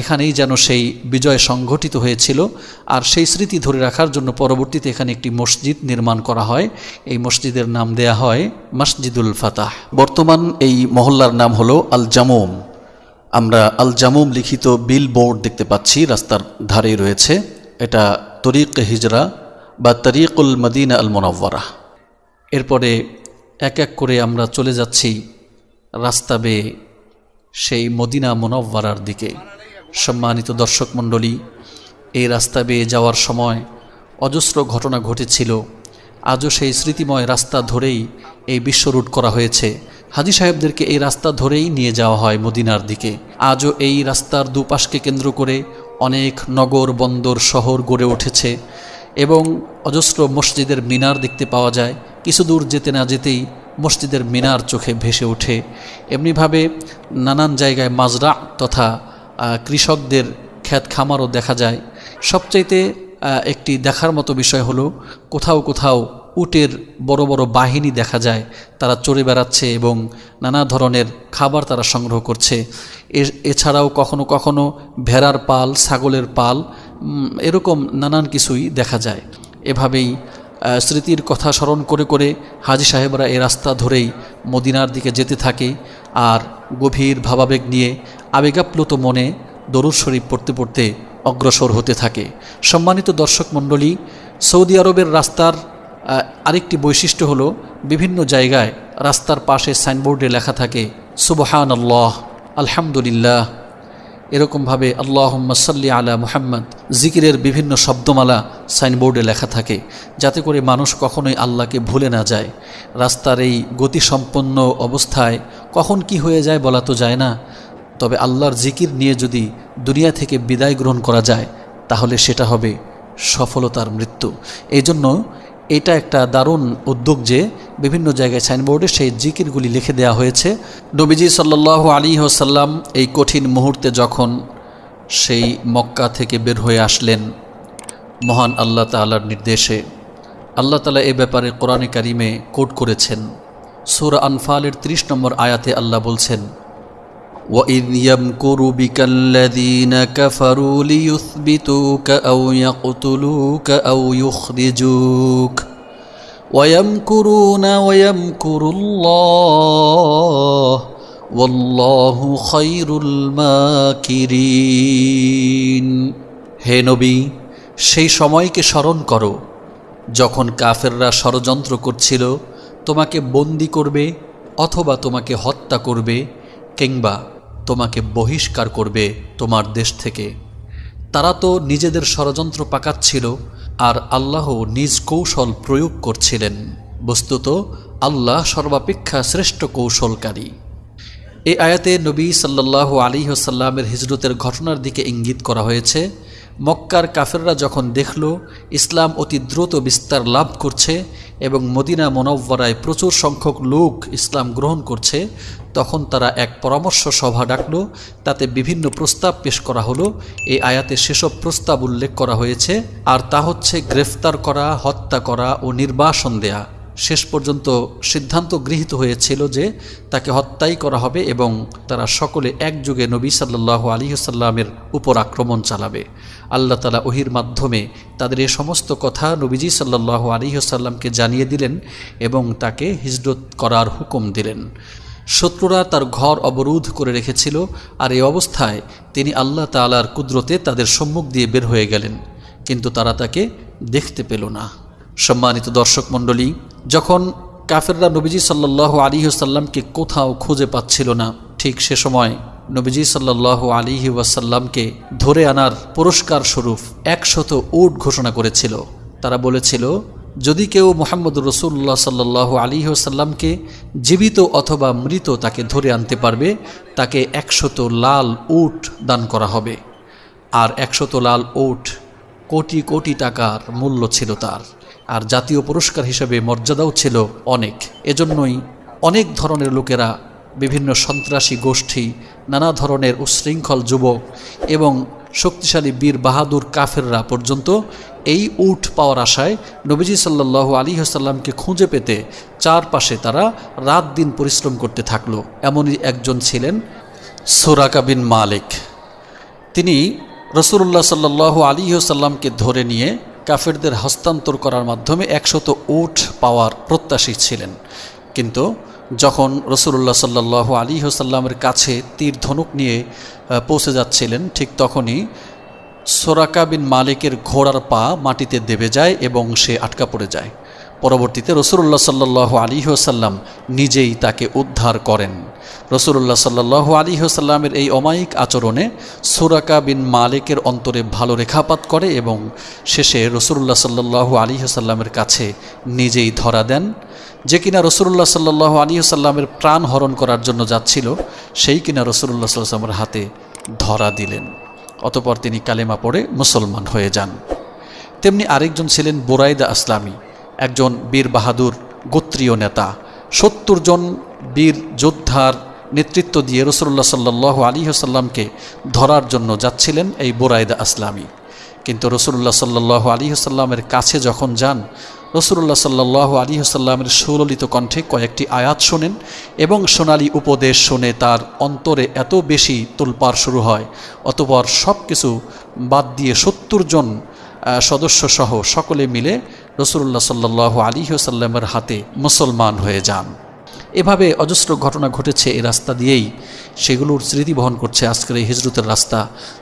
এখানেই যেন সেই বিজয় সংঘটিত হয়েছিল। আর সেই স্মৃতি ধরে রাখার জন্য পরবর্তীতে এখানে একটি মসজিদ নির্মাণ করা হয়। এই মসজিদের নাম দেয়া হয় মসজিদুল ফাতাহ। বর্তমান এই মহল্লার নাম হলো আল জামুম। আমরা আল জামুম লিখিত বিল বোর্ড দেখতে পাচ্ছি, রাস্তার ধারেই রয়েছে। এটা তরিক হিজরা বা তরিকুল মদিনা আল মোনাব্বরা এরপরে এক এক করে আমরা চলে যাচ্ছি রাস্তা বেয়ে সেই মদিনা মোনব্বারার দিকে। সম্মানিত দর্শক মণ্ডলী, এই রাস্তা বেয়ে যাওয়ার সময় অজস্র ঘটনা ঘটেছিল। আজও সেই স্মৃতিময় রাস্তা ধরেই এই বিশ্ব রুট করা হয়েছে। হাজি সাহেবদেরকে এই রাস্তা ধরেই নিয়ে যাওয়া হয় মদিনার দিকে। আজও এই রাস্তার দুপাশকে কেন্দ্র করে অনেক নগর, বন্দর, শহর গড়ে উঠেছে এবং অজস্র মসজিদের মিনার দেখতে পাওয়া যায়। কিছু দূর যেতে না যেতেই মসজিদের মিনার চোখে ভেসে ওঠে। এমনিভাবে নানান জায়গায় মাজরা তথা কৃষকদের খ্যাত খামারও দেখা যায়। সবচাইতে একটি দেখার মতো বিষয় হলো, কোথাও কোথাও উটের বড় বড় বাহিনী দেখা যায়। তারা চড়ে বেড়াচ্ছে এবং নানা ধরনের খাবার তারা সংগ্রহ করছে। এছাড়াও কখনো কখনো ভেড়ার পাল, ছাগলের পাল এরকম নানান কিছুই দেখা যায়। এভাবেই স্মৃতির কথা স্মরণ করে করে হাজি সাহেবরা এ রাস্তা ধরেই মদিনার দিকে যেতে থাকে আর গভীর ভাবাবেগ নিয়ে আবেগাপ্লুত মনে দরুদ শরীফ পড়তে পড়তে অগ্রসর হতে থাকে। সম্মানিত দর্শক মণ্ডলী, সৌদি আরবের রাস্তার আরেকটি বৈশিষ্ট্য হলো বিভিন্ন জায়গায় রাস্তার পাশে সাইনবোর্ডে লেখা থাকে সুবহান আল্লাহ আলহামদুলিল্লাহ। এরকমভাবে আল্লাহ সাল্লি আলা মুহাম্মদ জিকিরের বিভিন্ন শব্দমালা সাইনবোর্ডে লেখা থাকে, যাতে করে মানুষ কখনোই আল্লাহকে ভুলে না যায়। রাস্তার এই গতিসম্পন্ন অবস্থায় কখন কি হয়ে যায় বলা তো যায় না, তবে আল্লাহর জিকির নিয়ে যদি দুনিয়া থেকে বিদায় গ্রহণ করা যায়, তাহলে সেটা হবে সফলতার মৃত্যু। এই জন্য এটা একটা দারুণ উদ্যোগ যে বিভিন্ন জায়গায় সাইনবোর্ডে সেই জিকিরগুলি লিখে দেওয়া হয়েছে। নবীজি সাল্লাহ আলী হোসাল্লাম এই কঠিন মুহূর্তে যখন সেই মক্কা থেকে বের হয়ে আসলেন, মহান আল্লাহ তালার নির্দেশে, আল্লাহ তালা এ ব্যাপারে কোরআনে কারিমে কোট করেছেন। সুর আনফালের ৩০ নম্বর আয়াতে আল্লাহ বলছেন وَإِذْ يَمْكُرُ بِكَ الَّذِينَ كَفَرُوا لِيُثْبِتُوكَ أَوْ يَقْتُلُوكَ أَوْ يُخْرِجُوكَ وَيَمْكُرُونَ وَيَمْكُرُ اللَّهُ وَاللَّهُ خَيْرُ الْمَاكِرِينَ হে নবী সেই সময়কে স্মরণ করো যখন কাফেররা ষড়যন্ত্র করছিল তোমাকে বন্দি করবে অথবা তোমাকে হত্যা করবে কিংবা তোমাকে বহিষ্কার করবে তোমার দেশ থেকে। তারা তো নিজেদের ষড়যন্ত্র পাকাচ্ছিল আর আল্লাহ নিজ কৌশল প্রয়োগ করছিলেন। বস্তুত, আল্লাহ সর্বাপেক্ষা শ্রেষ্ঠ কৌশলকারী। এ আয়াতে নবী সাল্লাহ আলী হোসাল্লামের হিজরতের ঘটনার দিকে ইঙ্গিত করা হয়েছে মক্কার কাফেররা যখন দেখল, ইসলাম অতি দ্রুত বিস্তার লাভ করছে এবং মদিনা মনব্বরায় প্রচুর সংখ্যক লোক ইসলাম গ্রহণ করছে, তখন তারা এক পরামর্শ সভা ডাকল, তাতে বিভিন্ন প্রস্তাব পেশ করা হলো। এই আয়াতে সেসব প্রস্তাব উল্লেখ করা হয়েছে, আর তা হচ্ছে গ্রেফতার করা, হত্যা করা ও নির্বাসন দেয়া। শেষ পর্যন্ত সিদ্ধান্ত গৃহীত হয়েছিল যে তাকে হত্যাই করা হবে এবং তারা সকলে একযোগে নবী সাল্লাহ আলিহাসাল্লামের উপর আক্রমণ চালাবে। আল্লাহ তালা ওহির মাধ্যমে তাদের এ সমস্ত কথা নবীজি সাল্লাহ আলিহাসাল্লামকে জানিয়ে দিলেন এবং তাকে হিজরত করার হুকুম দিলেন। শত্রুরা তার ঘর অবরোধ করে রেখেছিল আর এই অবস্থায় তিনি আল্লাহ তালার কুদরতে তাদের সম্মুখ দিয়ে বের হয়ে গেলেন, কিন্তু তারা তাকে দেখতে পেল না। সম্মানিত দর্শক মণ্ডলী, যখন কাফেররা নবীজি সাল্লাহ আলী সাল্লামকে কোথাও খুঁজে পাচ্ছিল না, ঠিক সে সময় নবীজি সাল্লাল্লাহু আলিহি ওয়াসাল্লামকে ধরে আনার পুরস্কার স্বরূপ একশত উট ঘোষণা করেছিল। তারা বলেছিল, যদি কেউ মোহাম্মদ রসুল্লাহ সাল্লাল্লাহু আলী ওয়াসাল্লামকে জীবিত অথবা মৃত তাকে ধরে আনতে পারবে, তাকে একশত লাল উট দান করা হবে। আর একশত লাল ওট কোটি কোটি টাকার মূল্য ছিল তার। আর জাতীয় পুরস্কার হিসেবে মর্যাদাও ছিল অনেক। এজন্যই অনেক ধরনের লোকেরা, বিভিন্ন সন্ত্রাসী গোষ্ঠী, নানা ধরনের উশৃঙ্খল যুবক এবং শক্তিশালী বীর বাহাদুর কাফেররা পর্যন্ত এই উট পাওয়ার আশায় নবীজি সাল্লাহ আলী হাসাল্লামকে খুঁজে পেতে চারপাশে তারা রাত দিন পরিশ্রম করতে থাকল। এমনই একজন ছিলেন সোরাকা বিন মালিক। তিনি রসুল্লাহ সাল্লাহ আলী সাল্লামকে ধরে নিয়ে কাফেরদের হস্তান্তর করার মাধ্যমে একশত উট পাওয়ার প্রত্যাশী ছিলেন। কিন্তু যখন রসুল্লাহ সাল্লাহ আলী হোসাল্লামের কাছে তীর ধনুক নিয়ে পৌঁছে যাচ্ছিলেন, ঠিক তখনই সোরাকা বিন মালিকের ঘোড়ার পা মাটিতে দেবে যায় এবং সে আটকা পড়ে যায়। পরবর্তীতে রসুল্লাহ সাল্লাহ আলী সাল্লাম নিজেই তাকে উদ্ধার করেন। রসুল্লাহ সাল্লাহ আলী সাল্লামের এই অমায়িক আচরণে সুরাকা বিন মালিকের অন্তরে ভালো রেখাপাত করে এবং শেষে রসুল্লাহ সাল্লাহ আলী সাল্লামের কাছে নিজেই ধরা দেন। যে কিনা রসুল্লাহ সাল্লাহ আলী সাল্লামের প্রাণ হরণ করার জন্য যাচ্ছিল, সেই কিনা রসুল্লাহ সাল্লামের হাতে ধরা দিলেন। অতপর তিনি কালেমা পড়ে মুসলমান হয়ে যান। তেমনি আরেকজন ছিলেন বোরাইদা আসলামী। একজন বীর বাহাদুর গোত্রীয় নেতা। সত্তর জন বীর যোদ্ধার নেতৃত্ব দিয়ে রসুল্লাহ সাল্লাহ আলী সাল্লামকে ধরার জন্য যাচ্ছিলেন এই বোরাইদা আসলামী। কিন্তু রসুল্লাহ সাল্লাহ আলী সাল্লামের কাছে যখন যান রসুল্লাহ সাল্লাহ আলী সাল্লামের সুললিত কণ্ঠে কয়েকটি আয়াত শোনেন এবং সোনালী উপদেশ শুনে তার অন্তরে এত বেশি তোলপাড় শুরু হয় অতপর সব কিছু বাদ দিয়ে সত্তর জন আহ, সদস্য সকলে মিলে রসুল্লাহ সাল্লাহ আলী সাল্লামের হাতে মুসলমান হয়ে যান। এভাবে অজস্র ঘটনা ঘটেছে এই রাস্তা দিয়েই। সেগুলোর স্মৃতি বহন করছে আজকের এই হিজরতের রাস্তা।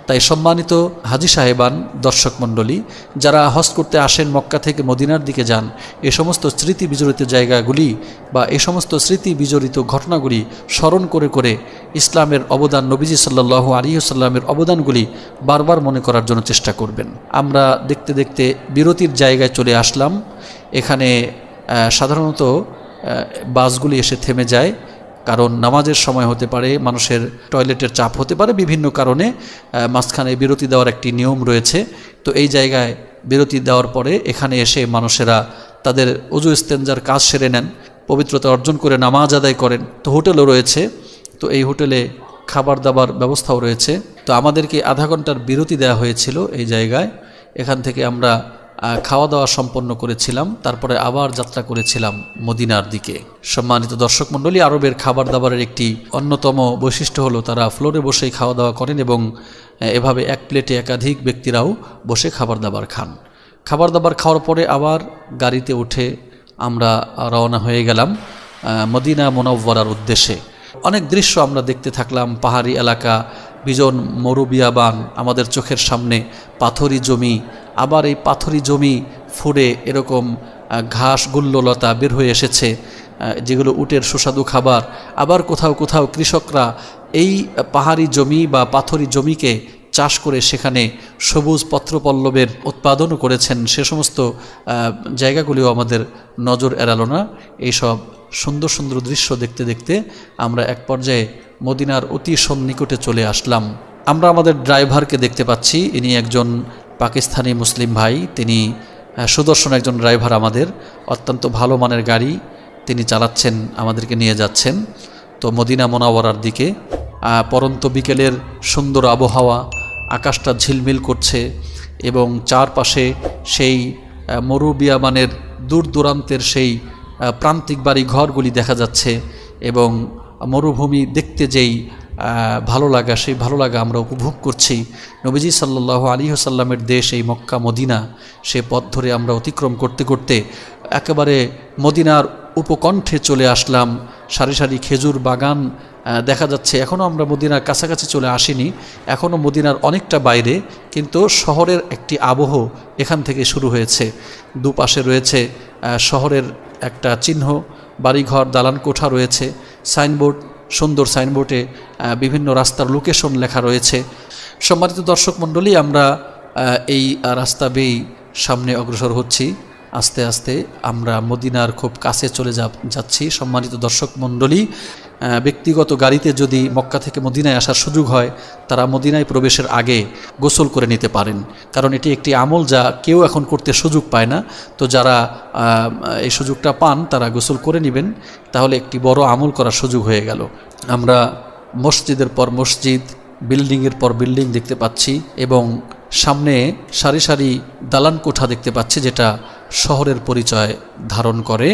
তাই সম্মানিত হাজি সাহেবান, দর্শক মণ্ডলী, যারা হজ করতে আসেন মক্কা থেকে মদিনার দিকে যান, এ সমস্ত স্মৃতি বিজড়িত জায়গাগুলি বা এ সমস্ত স্মৃতি বিজড়িত ঘটনাগুলি স্মরণ করে করে ইসলামের অবদান নবীজি সাল্লাহ আলিহাসাল্লামের অবদানগুলি বারবার মনে করার জন্য চেষ্টা করবেন। আমরা দেখতে দেখতে বিরতির জায়গায় চলে আসলাম। এখানে সাধারণত বাসগুলি এসে থেমে যায়। কারণ নামাজের সময় হতে পারে, মানুষের টয়লেটের চাপ হতে পারে বিভিন্ন কারণে মাঝখানে বিরতি দেওয়ার একটি নিয়ম রয়েছে। তো এই জায়গায় বিরতি দেওয়ার পরে এখানে এসে মানুষেরা তাদের অজু ইস্তেঞ্জার কাজ সেরে নেন, পবিত্রতা অর্জন করে নামাজ আদায় করেন। তো হোটেলও রয়েছে, তো এই হোটেলে খাবার দাবার ব্যবস্থাও রয়েছে। তো আমাদেরকে আধা ঘণ্টার বিরতি দেওয়া হয়েছিল এই জায়গায়। এখান থেকে আমরা খাওয়া দাওয়া সম্পন্ন করেছিলাম, তারপরে আবার যাত্রা করেছিলাম মদিনার দিকে। সম্মানিত দর্শক মণ্ডলী, আরবের খাবার দাবারের একটি অন্যতম বৈশিষ্ট্য হলো তারা ফ্লোরে বসেই খাওয়া দাওয়া করেন এবং এভাবে এক প্লেটে একাধিক ব্যক্তিরাও বসে খাবার দাবার খান। খাবার দাবার খাওয়ার পরে আবার গাড়িতে উঠে আমরা রওনা হয়ে গেলাম মদিনা মোনাব্বরার উদ্দেশ্যে। অনেক দৃশ্য আমরা দেখতে থাকলাম, পাহাড়ি এলাকা, বিজন মরুবিয়াবান, আমাদের চোখের সামনে পাথরি জমি আবার এই পাথরি জমি ফুড়ে এরকম ঘাস গুল্ললতা বের হয়ে এসেছে যেগুলো উটের সুস্বাদু খাবার। আবার কোথাও কোথাও কৃষকরা এই পাহাড়ি জমি বা পাথরি জমিকে চাষ করে সেখানে সবুজ পত্রপল্লবের উৎপাদনও করেছেন। সে সমস্ত জায়গাগুলিও আমাদের নজর এড়ালো না। এইসব সুন্দর সুন্দর দৃশ্য দেখতে দেখতে আমরা এক পর্যায়ে মদিনার অতি সন্নিকটে চলে আসলাম। আমরা আমাদের ড্রাইভারকে দেখতে পাচ্ছি। ইনি একজন পাকিস্তানি মুসলিম ভাই, তিনি সুদর্শন একজন ড্রাইভার আমাদের, অত্যন্ত ভালো মানের গাড়ি, তিনি চালাচ্ছেন, আমাদেরকে নিয়ে যাচ্ছেন। তো মদিনা মোনাওয়ারার দিকে পরন্ত বিকেলের সুন্দর আবহাওয়া, আকাশটা ঝিলমিল করছে এবং চারপাশে সেই মরুবিয়ামানের দূর দূরান্তের সেই প্রান্তিক বাড়ি ঘরগুলি দেখা যাচ্ছে এবং মরুভূমি দেখতে যেই ভালো লাগা, সেই ভালো লাগা আমরা উপভোগ করছি। নবীজি সাল্লাহ আলী সাল্লামের দেশ এই মক্কা, মদিনা, সে পথ ধরে আমরা অতিক্রম করতে করতে একেবারে মদিনার উপকণ্ঠে চলে আসলাম। সারি সারি খেজুর বাগান দেখা যাচ্ছে এখনও আমরা মদিনার কাছাকাছি চলে আসিনি। এখনও মদিনার অনেকটা বাইরে, কিন্তু শহরের একটি আবহ এখান থেকে শুরু হয়েছে। দুপাশে রয়েছে শহরের একটা চিহ্ন, বাড়িঘর দালান কোঠা রয়েছে, সাইনবোর্ড সুন্দর সাইনবোর্ডে বিভিন্ন রাস্তার লোকেশন লেখা রয়েছে। সম্মানিত দর্শক মণ্ডলী, আমরা এই রাস্তা বেয়েই সামনে অগ্রসর হচ্ছি। আস্তে আস্তে আমরা মদিনার খুব কাছে চলে যাচ্ছি। সম্মানিত দর্শক মণ্ডলী ব্যক্তিগত গাড়িতে যদি মক্কা থেকে মদিনায় আসার সুযোগ হয়, তারা মদিনায় প্রবেশের আগে গোসল করে নিতে পারেন। কারণ এটি একটি আমল যা কেউ এখন করতে সুযোগ পায় না। তো যারা এই সুযোগটা পান, তারা গোসল করে নেবেন। তাহলে একটি বড় আমল করার সুযোগ হয়ে গেল। আমরা মসজিদের পর মসজিদ, বিল্ডিংয়ের পর বিল্ডিং দেখতে পাচ্ছি এবং সামনে সারি সারি দালান কোঠা দেখতে পাচ্ছি, যেটা শহরের পরিচয় ধারণ করে।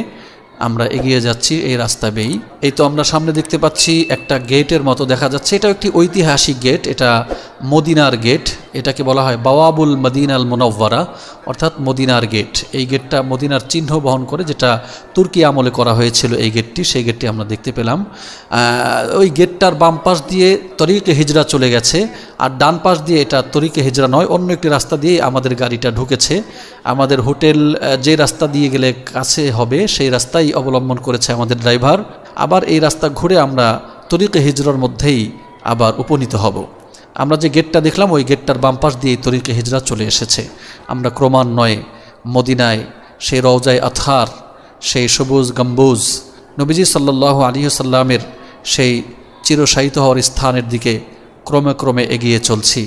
আমরা এগিয়ে যাচ্ছি এই রাস্তা বেয়েই এই তো আমরা সামনে দেখতে পাচ্ছি একটা গেটের মতো দেখা যাচ্ছে। এটা একটি ঐতিহাসিক গেট, এটা মদিনার গেট। এটাকে বলা হয় বাওয়াবুল মদিনাল মোনব্বরা অর্থাৎ মদিনার গেট। এই গেটটা মদিনার চিহ্ন বহন করে যেটা তুর্কি আমলে করা হয়েছিল এই গেটটি, সেই গেটটি আমরা দেখতে পেলাম। ওই গেটটার বাম পাশ দিয়ে তরিকে হিজরা চলে গেছে আর ডান পাশ দিয়ে এটা তরিকে হিজরা নয়, অন্য একটি রাস্তা দিয়ে আমাদের গাড়িটা ঢুকেছে। আমাদের হোটেল যে রাস্তা দিয়ে গেলে কাছে হবে, সেই রাস্তাই অবলম্বন করেছে আমাদের ড্রাইভার। আবার এই রাস্তা ঘুরে আমরা তরিকে হিজরার মধ্যেই আবার উপনীত হব। আমরা যে গেটটা দেখলাম, ওই গেটটার বাম পাশ দিয়ে তরিকে হিজরা চলে এসেছে। আমরা ক্রমান্বয়ে মদিনায় সেই রওজায় আথার, সেই সবুজ গম্বুজ, নবীজি সাল্লাহ আলী সাল্লামের সেই চিরসাহিত হওয়ার স্থানের দিকে ক্রমে ক্রমে এগিয়ে চলছি।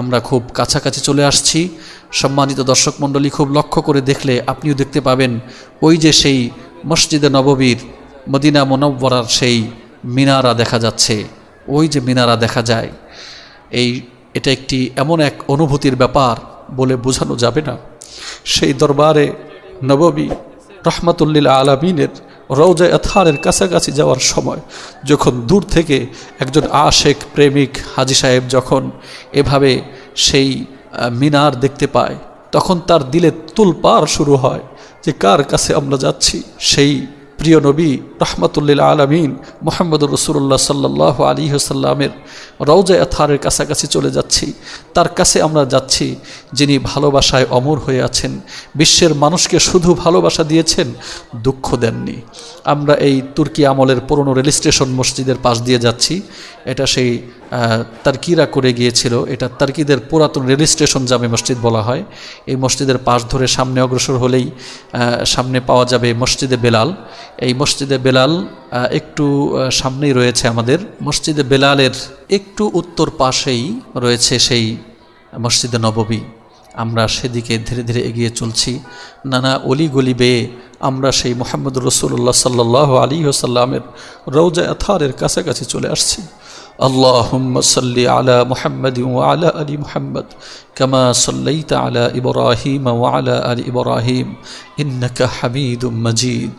আমরা খুব কাছাকাছি চলে আসছি। সম্মানিত দর্শক মণ্ডলী, খুব লক্ষ্য করে দেখলে আপনিও দেখতে পাবেন, ওই যে সেই মসজিদে নববীর মদিনা মনব্বরার সেই মিনারা দেখা যাচ্ছে। ওই যে মিনারা দেখা যায়, এই এটা একটি এমন এক অনুভূতির ব্যাপার বলে বোঝানো যাবে না। সেই দরবারে নববী রহমাতুল্লিল আলমিনের রৌজা আথারের কাছাকাছি যাওয়ার সময় যখন দূর থেকে একজন আশেক প্রেমিক হাজি সাহেব যখন এভাবে সেই মিনার দেখতে পায়, তখন তার দিলে তুলপার শুরু হয়। যে কার কাছে আমরা যাচ্ছি? সেই প্রিয় নবী রহমতুল্লিল আলমিন মোহাম্মদ রসুল্লাহ সাল্লাহ আলী সাল্লামের রওজা আথারের কাছাকাছি চলে যাচ্ছি। তার কাছে আমরা যাচ্ছি, যিনি ভালোবাসায় অমর হয়ে আছেন। বিশ্বের মানুষকে শুধু ভালোবাসা দিয়েছেন, দুঃখ দেননি। আমরা এই তুর্কি আমলের পুরনো রেল স্টেশন মসজিদের পাশ দিয়ে যাচ্ছি। এটা সেই তার্কিরা করে গিয়েছিল। এটা তার্কিদের পুরাতন রেল স্টেশন জামে মসজিদ বলা হয়। এই মসজিদের পাশ ধরে সামনে অগ্রসর হলেই সামনে পাওয়া যাবে মসজিদে বেলাল। এই মসজিদে বেলাল একটু সামনেই রয়েছে আমাদের। মসজিদে বেলালের একটু উত্তর পাশেই রয়েছে সেই মসজিদে নববী আমরা সেদিকে ধীরে ধীরে এগিয়ে চলছি নানা অলি গলি বেয়ে আমরা সেই মোহাম্মদ রসুল্লাহ সাল্লাহ আলী ওসাল্লামের রৌজা আথারের কাছাকাছি চলে আসছি اللهم صل على محمد وعلى ال محمد كما صليت على ابراهيم وعلى ال ابراهيم انك حميد مجيد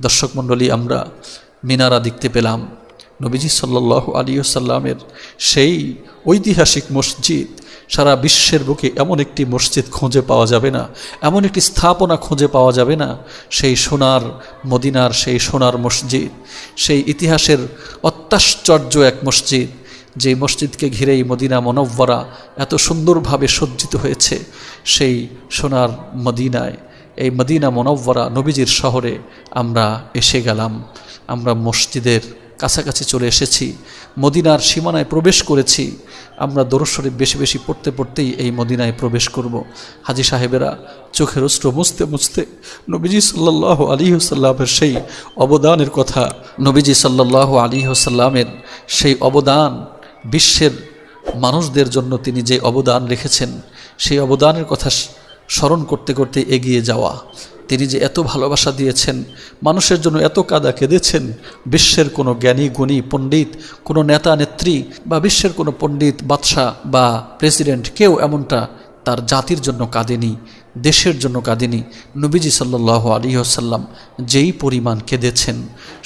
দর্শক মণ্ডলী আমরা মিনারা দেখতে পেলাম নবীজি সাল্লাহ আলী সাল্লামের সেই ঐতিহাসিক মসজিদ সারা বিশ্বের বুকে এমন একটি মসজিদ খুঁজে পাওয়া যাবে না, এমন একটি স্থাপনা খুঁজে পাওয়া যাবে না, সেই সোনার মদিনার সেই সোনার মসজিদ, সেই ইতিহাসের অত্যাশ্চর্য এক মসজিদ, যে মসজিদকে ঘিরেই মদিনা মনব্বরা এত সুন্দরভাবে সজ্জিত হয়েছে, সেই সোনার মদিনায়। এই মদিনা মনব্বরা নবীজির শহরে আমরা এসে গেলাম, আমরা মসজিদের কাছাকাছি চলে এসেছি, মদিনার সীমানায় প্রবেশ করেছি। আমরা দরশ্বরে বেশি বেশি পড়তে পড়তেই এই মদিনায় প্রবেশ করব। হাজি সাহেবেরা চোখের অস্ত্র মুছতে মুছতে নবীজি সাল্লাহ আলী সাল্লামের সেই অবদানের কথা, নবীজি সাল্লাহ আলী সাল্লামের সেই অবদান, বিশ্বের মানুষদের জন্য তিনি যে অবদান রেখেছেন, সেই অবদানের কথা স্মরণ করতে করতে এগিয়ে যাওয়া। তিনি যে এত ভালোবাসা দিয়েছেন, মানুষের জন্য এত কাদা কেঁদেছেন, বিশ্বের কোনো জ্ঞানী, গুণী, পণ্ডিত, কোনো নেতা, নেত্রী বা বিশ্বের কোনো পণ্ডিত, বাদশাহ বা প্রেসিডেন্ট কেউ এমনটা তার জাতির জন্য কাঁদেনি, দেশের জন্য কাঁদেনি। নবীজি সাল্লাহ আলী আসাল্লাম যেই পরিমাণ কেঁদেছেন,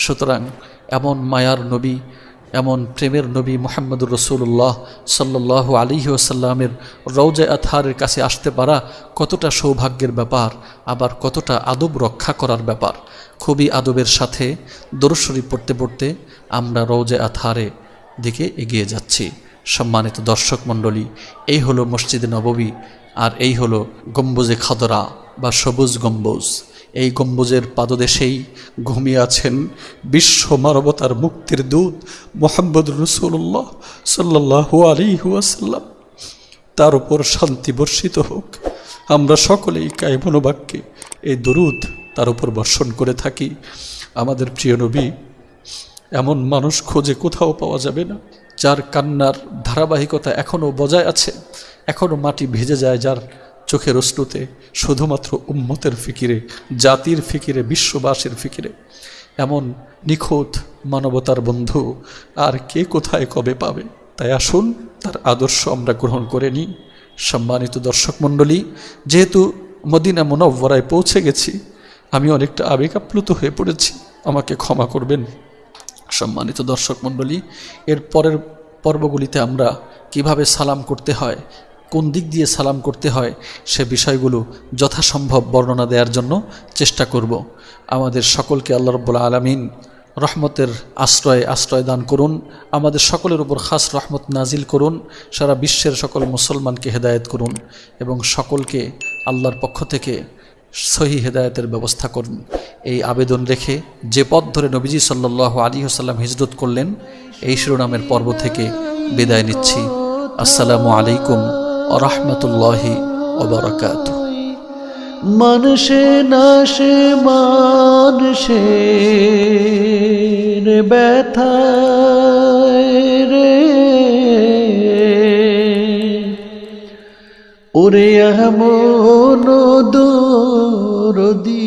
সুতরাং এমন মায়ার নবী এমন প্রেমের নবী মোহাম্মদুর রসুল্লাহ সাল্লাহ আলী ওসাল্লামের রৌজা আথারের কাছে আসতে পারা কতটা সৌভাগ্যের ব্যাপার, আবার কতটা আদব রক্ষা করার ব্যাপার, খুবই আদবের সাথে দরশরী পড়তে পড়তে আমরা রৌজে আথারে দিকে এগিয়ে যাচ্ছি। সম্মানিত দর্শক মণ্ডলী, এই হলো মসজিদে নববী আর এই হলো গম্বুজে খদরা। বা সবুজ গম্বুজ। এই গম্বুজের পাদদেশেই ঘুমিয়ে আছেন বিশ্ব মানবতার মুক্তির দূত মোহাম্মদ রসুল্লাহ সাল্লাহ আলী ওয়াসাল্লাম। তার উপর শান্তি বর্ষিত হোক। আমরা সকলেই কায়মনোবাক্যে এই দরুদ তার উপর বর্ষণ করে থাকি। আমাদের প্রিয় নবী, এমন মানুষ খোঁজে কোথাও পাওয়া যাবে না, যার কান্নার ধারাবাহিকতা এখনও বজায় আছে, এখনও মাটি ভেজে যায়, যার চোখের অশ্রুতে শুধুমাত্র উম্মতের ফিকিরে, জাতির ফিকিরে, বিশ্ববাসীর ফিকিরে। এমন নিখুঁত মানবতার বন্ধু আর কে কোথায় কবে পাবে? তাই আসুন, তার আদর্শ আমরা গ্রহণ করে নিই। সম্মানিত দর্শক মণ্ডলী, যেহেতু মদিনা মনব্বরায় পৌঁছে গেছি, আমি অনেকটা আবেগ আপ্লুত হয়ে পড়েছি। আমাকে ক্ষমা করবেন। সম্মানিত দর্শক মণ্ডলী, এর পরের পর্বগুলিতে আমরা কীভাবে সালাম করতে হয় কোন দিক দিয়ে সালাম করতে হয় সে বিষয়গুলো যথাসম্ভব বর্ণনা দেওয়ার জন্য চেষ্টা করব। আমাদের সকলকে আল্লাহ রব্বুল আলমিন রহমতের আশ্রয় আশ্রয় দান করুন। আমাদের সকলের উপর খাস রহমত নাজিল করুন। সারা বিশ্বের সকল মুসলমানকে হেদায়েত করুন এবং সকলকে আল্লাহর পক্ষ থেকে সহি হেদায়েতের ব্যবস্থা করুন। এই আবেদন রেখে যে পথ ধরে নবীজি সাল্লাহ আলী হাসাল্লাম হিজরত করলেন, এই শিরোনামের পর্ব থেকে বিদায় নিচ্ছি। আসসালামু আলাইকুম রহমতুল্লাহি ওবরাকাত মানুষে নাশে মানুষের ব্যথা রে ওরে মনো কথা